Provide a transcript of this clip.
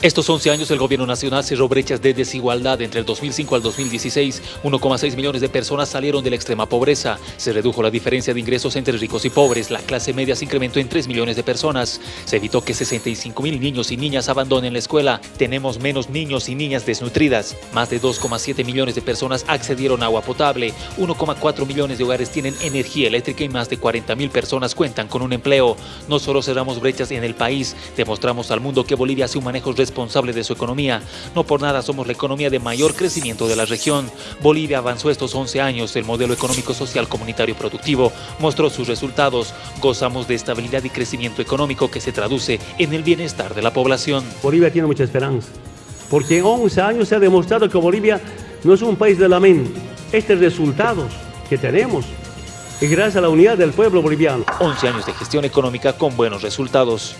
Estos 11 años el gobierno nacional cerró brechas de desigualdad. Entre el 2005 al 2016, 1,6 millones de personas salieron de la extrema pobreza. Se redujo la diferencia de ingresos entre ricos y pobres. La clase media se incrementó en 3 millones de personas. Se evitó que 65 mil niños y niñas abandonen la escuela. Tenemos menos niños y niñas desnutridas. Más de 2,7 millones de personas accedieron a agua potable. 1,4 millones de hogares tienen energía eléctrica y más de 40 mil personas cuentan con un empleo. No solo cerramos brechas en el país, demostramos al mundo que Bolivia hace un manejo responsable de su economía. No por nada somos la economía de mayor crecimiento de la región. Bolivia avanzó estos 11 años. El modelo económico, social, comunitario y productivo mostró sus resultados. Gozamos de estabilidad y crecimiento económico que se traduce en el bienestar de la población. Bolivia tiene mucha esperanza, porque en 11 años se ha demostrado que Bolivia no es un país de lamento. Estos resultados que tenemos es gracias a la unidad del pueblo boliviano. 11 años de gestión económica con buenos resultados.